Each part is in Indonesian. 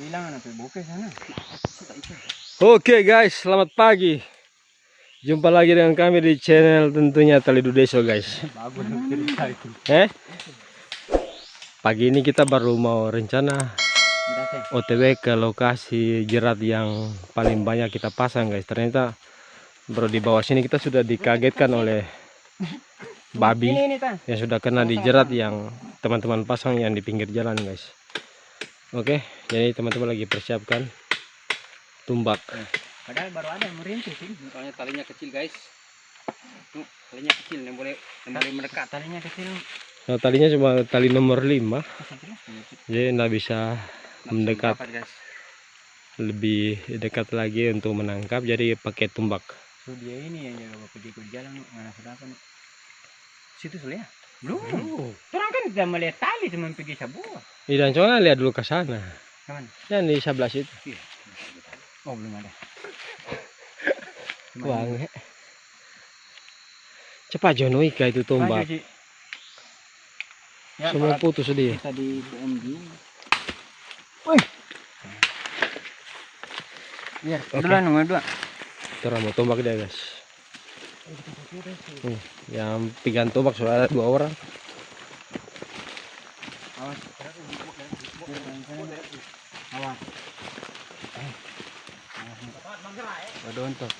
Sana. Oke guys, selamat pagi. Jumpa lagi dengan kami di channel tentunya Talidu Deso guys. Eh? Pagi ini kita baru mau rencana? OTW ke lokasi jerat yang paling banyak kita pasang guys. Ternyata baru di bawah sini kita sudah dikagetkan oleh babi yang sudah kena di jerat yang teman-teman pasang yang di pinggir jalan guys. Oke, jadi teman-teman lagi persiapkan tumbak. Padahal baru ada yang merintis ini. Soalnya talinya kecil guys. Tuh, talinya kecil yang boleh yang boleh mendekat. Talinya kecil. Nah, talinya cuma tali nomor 5 Pasang jelas. jadi nggak bisa mendekat Dapat, guys. lebih dekat lagi untuk menangkap jadi pakai tumbak So dia ini yang jaga bapak di jalan mana nih? Situ sudah ya? Belum. Orang kan tidak melihat tali cuma pergi sebuah. Dan coba lihat dulu ke sana Ke mana? yang di sebelah situ Iya. Oh belum ada. Nge. cepat Jono Ika itu Maju, Ci. Ya, semua putus dia kita di PMD. Biar, Oke. duluan nomor dua. terus mau tumbak dia guys Hmm, yang sudah ada dua orang Awas. Awas. Untuk.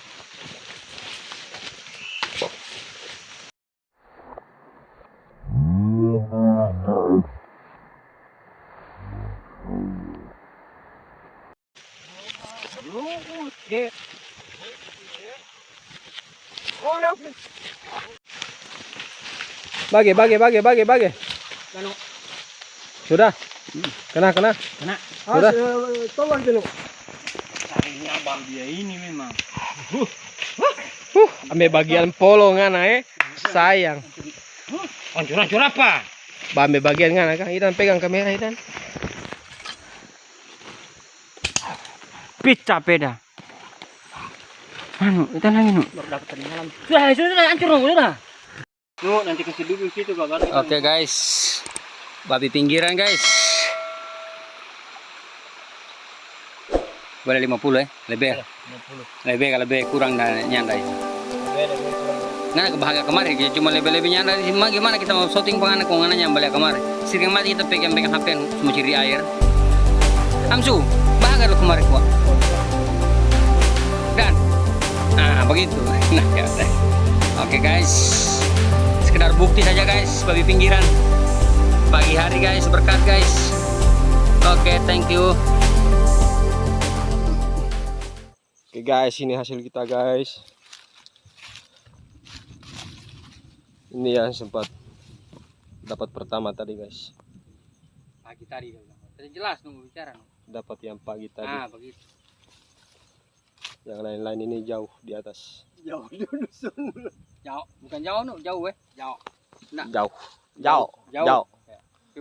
Bagi bagi bagi bagi bagi sudah kena kena Kena. Sudah. Tolong dulu. Tarinya bang dia ini memang. uh ambil bagian polongan eh sayang Hancur-hancur apa? ambil bagian kan kan Idan pegang kamera Idan Pizza peda. Anu, kita lagi nu. Baru dapat tadi malam. Sudah, sudah, sudah, hancur dong, sudah. Nu, nanti kasih dulu situ baru. Oke guys. Babi pinggiran guys. Boleh 50 eh. Lebih. Lebih kalau lebih kurang dan nyandai. Nah kebahagia kemarin kita cuma lebih-lebih nyandai di sini gimana kita mau shooting penganak kok ngana nyambal ya kemarin. Sering mati kita pegang pegang HP semua ciri air. Amsu, bahagia lo kemarin kuat. Begitu. Nah ya udah. Oke guys. Sekedar bukti saja guys babi pinggiran. Pagi hari guys berkat guys. Oke, thank you. Oke guys, ini hasil kita guys. Ini yang sempat dapat pertama tadi guys. Pagi tadi Tadi jelas nunggu bicara. Dapat yang pagi tadi. Ah, begitu. Yang lain-lain ini jauh di atas. Jauh dulu Jauh, bukan jauh no, jauh eh. Jauh. Nah, Jauh. Jauh. Jauh. Jauh.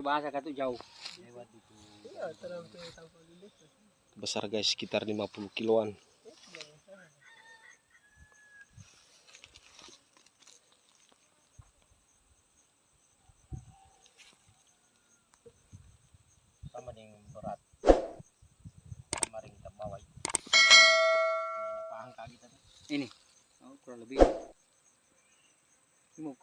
Tapi bahasa kata jauh. Besar guys, sekitar 50 kiloan. Sama dengan berat. Kemarin kita bawa. Pahang kaki tadi. Ini. Oh, kurang lebih. Ini mau